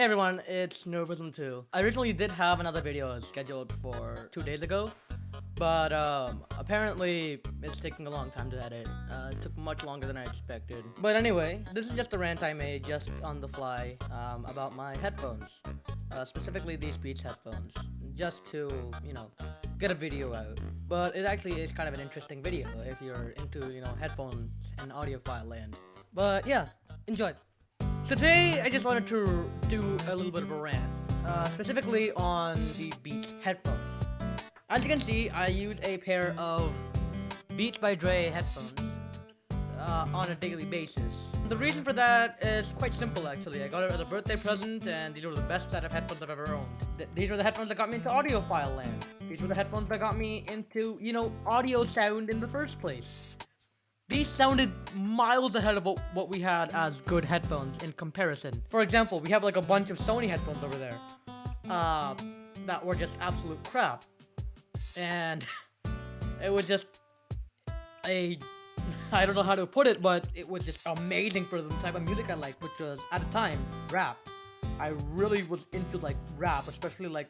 Hey everyone, it's Nervism2. I originally did have another video scheduled for two days ago, but um, apparently it's taking a long time to edit. Uh, it took much longer than I expected. But anyway, this is just a rant I made just on the fly um, about my headphones. Uh, specifically these Beats headphones. Just to, you know, get a video out. But it actually is kind of an interesting video if you're into, you know, headphones and audiophile land. But yeah, enjoy. So today, I just wanted to do a little bit of a rant, uh, specifically on the Beats headphones. As you can see, I use a pair of Beats by Dre headphones uh, on a daily basis. The reason for that is quite simple, actually. I got it as a birthday present, and these were the best set of headphones I've ever owned. Th these were the headphones that got me into audiophile land. These were the headphones that got me into, you know, audio sound in the first place. These sounded miles ahead of what, we had as good headphones in comparison. For example, we have like a bunch of Sony headphones over there uh, that were just absolute crap. And it was just a, I don't know how to put it, but it was just amazing for the type of music I liked, which was, at the time, rap. I really was into like rap, especially like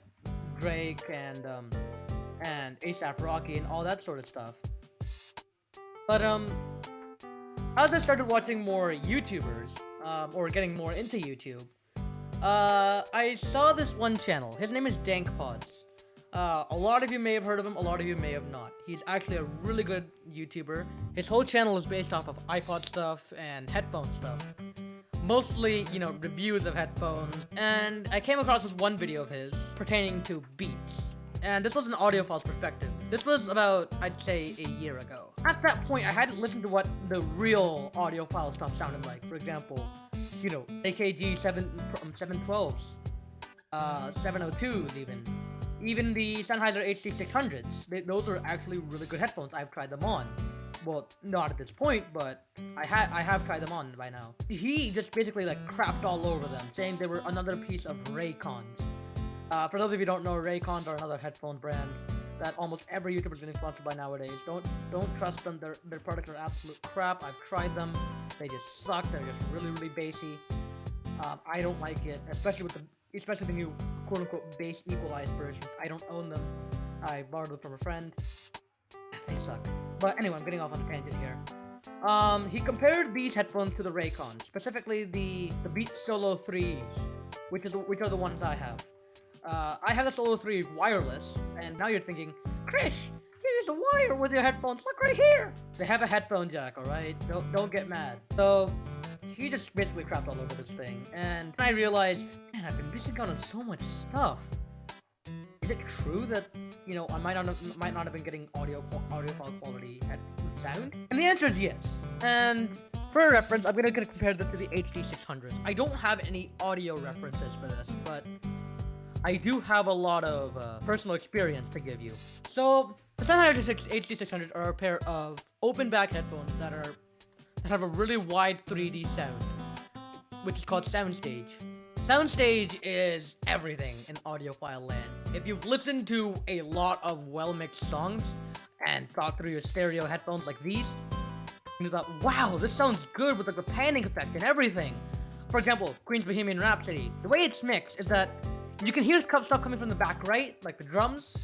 Drake and um, and ASAP Rocky and all that sort of stuff. But um, as I started watching more YouTubers, um, or getting more into YouTube, uh, I saw this one channel. His name is Dank Pods. Uh, a lot of you may have heard of him, a lot of you may have not. He's actually a really good YouTuber. His whole channel is based off of iPod stuff and headphone stuff. Mostly, you know, reviews of headphones. And I came across this one video of his pertaining to Beats. And this was an audiophile's perspective. This was about, I'd say, a year ago. At that point, I hadn't listened to what the real audiophile stuff sounded like. For example, you know, AKG 7, 712s, uh, 702s even. Even the Sennheiser HD600s. They, those are actually really good headphones. I've tried them on. Well, not at this point, but I had I have tried them on by now. He just basically like crapped all over them, saying they were another piece of Raycons. Uh, for those of you who don't know, Raycons are another headphone brand that almost every YouTuber is getting sponsored by nowadays. Don't don't trust them. Their their products are absolute crap. I've tried them. They just suck. They're just really really bassy. Um, I don't like it, especially with the especially the new quote unquote bass equalized version. I don't own them. I borrowed them from a friend. They suck. But anyway, I'm getting off on a tangent here. Um, he compared these headphones to the Raycons, specifically the the Beats Solo 3s, which is which are the ones I have. Uh, I have the Solo 3 wireless, and now you're thinking, Chris, use a wire with your headphones. Look right here. They have a headphone jack, alright? Don't, don't get mad. So, he just basically crapped all over this thing. And I realized, man, I've been missing out on so much stuff. Is it true that, you know, I might not have, might not have been getting audio audio quality head sound? And the answer is yes. And for reference, I'm gonna compare this to the HD600. I don't have any audio references for this, but I do have a lot of uh, personal experience to give you. So, the Sennheiser HD600 are a pair of open back headphones that are that have a really wide 3D sound, which is called Soundstage. Soundstage is everything in audiophile land. If you've listened to a lot of well-mixed songs and thought through your stereo headphones like these, you thought, wow, this sounds good with like the panning effect and everything. For example, Queen's Bohemian Rhapsody. The way it's mixed is that you can hear stuff coming from the back right, like the drums,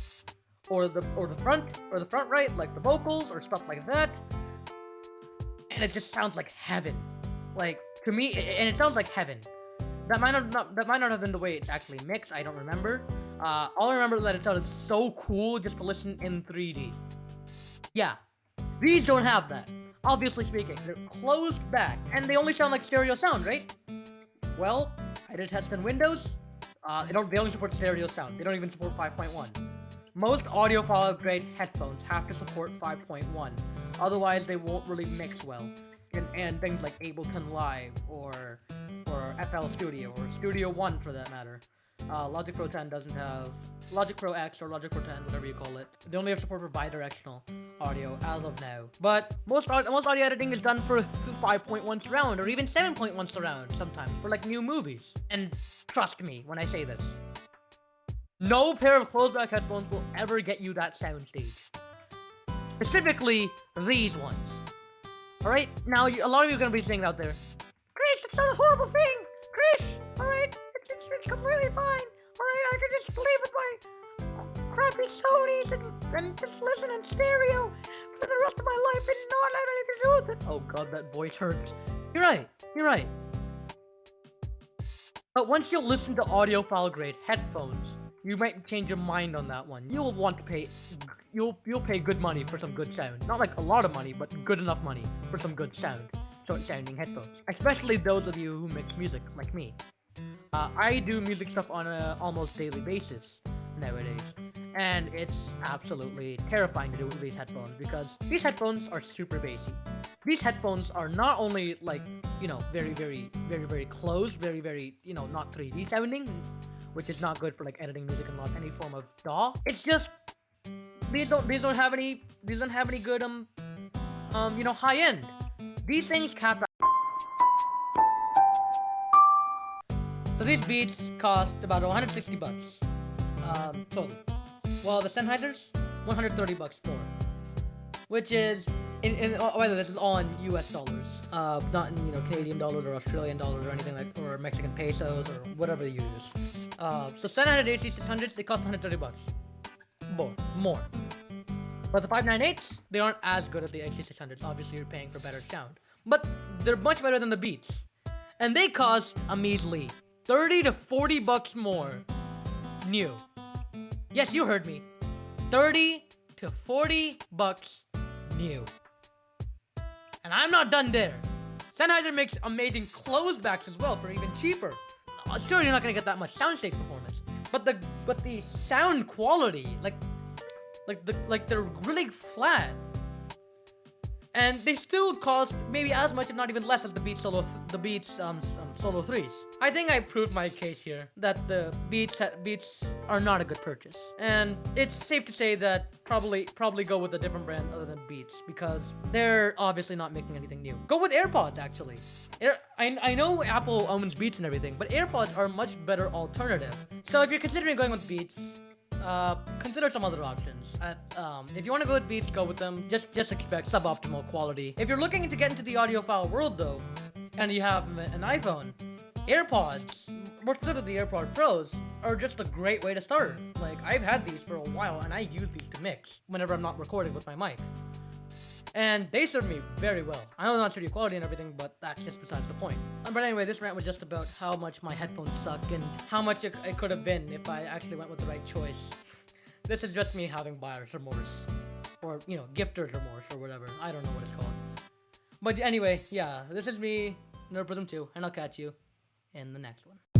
or the or the front or the front right, like the vocals or stuff like that. And it just sounds like heaven. Like to me, and it sounds like heaven. That might not, that might not have been the way it's actually mixed. I don't remember. Uh, all I remember is that it sounded so cool just to listen in 3D. Yeah, these don't have that. Obviously speaking, they're closed back, and they only sound like stereo sound, right? Well, I did test in Windows. Uh, they don't. They only support stereo sound. They don't even support 5.1. Most audio audiophile grade headphones have to support 5.1. Otherwise, they won't really mix well. And, and things like Ableton Live or or FL Studio or Studio One for that matter. Uh, Logic Pro 10 doesn't have Logic Pro X or Logic Pro 10, whatever you call it. They only have support for bidirectional audio as of now. But most most audio editing is done for 5.1 surround or even 7.1 surround sometimes for like new movies. And trust me when I say this. No pair of closed back headphones will ever get you that soundstage. Specifically, these ones. Alright? Now, a lot of you are going to be saying out there, Chris, that's not a horrible thing! Chris! Alright? It's, it's, it's completely fine. Alright, I can just play with my crappy Sony's and, and just listen in stereo for the rest of my life and not have anything to do with it. Oh god, that voice hurts. You're right, you're right. But once you listen to audiophile grade headphones, you might change your mind on that one. You'll want to pay, you'll you'll pay good money for some good sound. Not like a lot of money, but good enough money for some good sound. Short sounding headphones. Especially those of you who make music, like me. Uh, I do music stuff on a almost daily basis nowadays. And it's absolutely terrifying to do with these headphones because these headphones are super bassy. These headphones are not only like, you know, very, very, very, very close, very, very, you know, not 3D sounding, which is not good for like editing music and not any form of DAW. It's just these don't these don't have any these don't have any good um um you know high end. These things cap So these beats cost about 160 bucks um, total. Well, the Sennheisers, 130 bucks more, which is in, in oh, whether this is all in U.S. dollars, uh, not in you know Canadian dollars or Australian dollars or anything like or Mexican pesos or whatever you use. Uh, so Sennheiser HD600s they cost 130 bucks, more, more. But the 598s they aren't as good as the HD600s. Obviously, you're paying for better sound, but they're much better than the Beats, and they cost a measly 30 to 40 bucks more new. Yes, you heard me. 30 to 40 bucks new. And I'm not done there. Sennheiser makes amazing close backs as well for even cheaper. Uh, sure, you're not gonna get that much soundstage performance, but the but the sound quality, like like the like they're really flat and they still cost maybe as much, if not even less, as the Beats Solo, the Beats um, um, Solo 3s. I think I proved my case here that the Beats Beats are not a good purchase, and it's safe to say that probably probably go with a different brand other than Beats because they're obviously not making anything new. Go with AirPods actually. Air, I, I know Apple owns Beats and everything, but AirPods are a much better alternative. So if you're considering going with Beats, uh, consider some other options. At, um, if you want to go with Beats, go with them. Just just expect suboptimal quality. If you're looking to get into the audiophile world though, and you have an iPhone, AirPods, more specifically the AirPod Pros, are just a great way to start. Like, I've had these for a while, and I use these to mix whenever I'm not recording with my mic and they served me very well. I know not studio quality and everything, but that's just besides the point. Um, but anyway, this rant was just about how much my headphones suck and how much it, it could have been if I actually went with the right choice. This is just me having buyer's remorse. Or, you know, gifter's remorse or whatever. I don't know what it's called. But anyway, yeah, this is me, Nerdprism 2, and I'll catch you in the next one.